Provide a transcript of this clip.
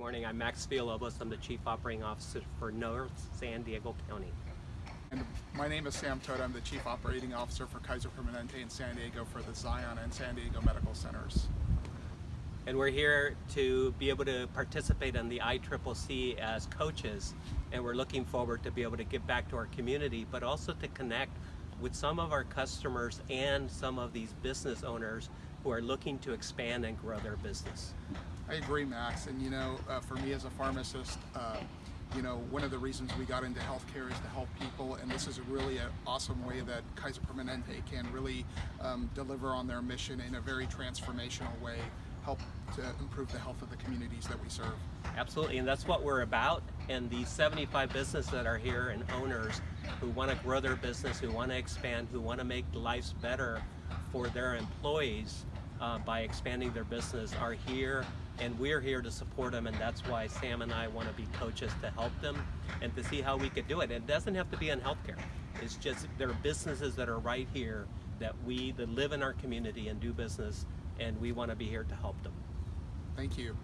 morning. I'm Max Villalobos. I'm the Chief Operating Officer for North San Diego County. And my name is Sam Todd. I'm the Chief Operating Officer for Kaiser Permanente in San Diego for the Zion and San Diego Medical Centers. And we're here to be able to participate in the ICCC as coaches. And we're looking forward to be able to give back to our community, but also to connect with some of our customers and some of these business owners who are looking to expand and grow their business. I agree, Max. And you know, uh, for me as a pharmacist, uh, you know, one of the reasons we got into healthcare is to help people, and this is a really an awesome way that Kaiser Permanente can really um, deliver on their mission in a very transformational way, help to improve the health of the communities that we serve. Absolutely, and that's what we're about. And the 75 businesses that are here and owners who want to grow their business, who want to expand, who want to make lives better for their employees uh, by expanding their business are here and we're here to support them and that's why Sam and I want to be coaches to help them and to see how we could do it. It doesn't have to be in healthcare. It's just there are businesses that are right here that we that live in our community and do business and we want to be here to help them. Thank you.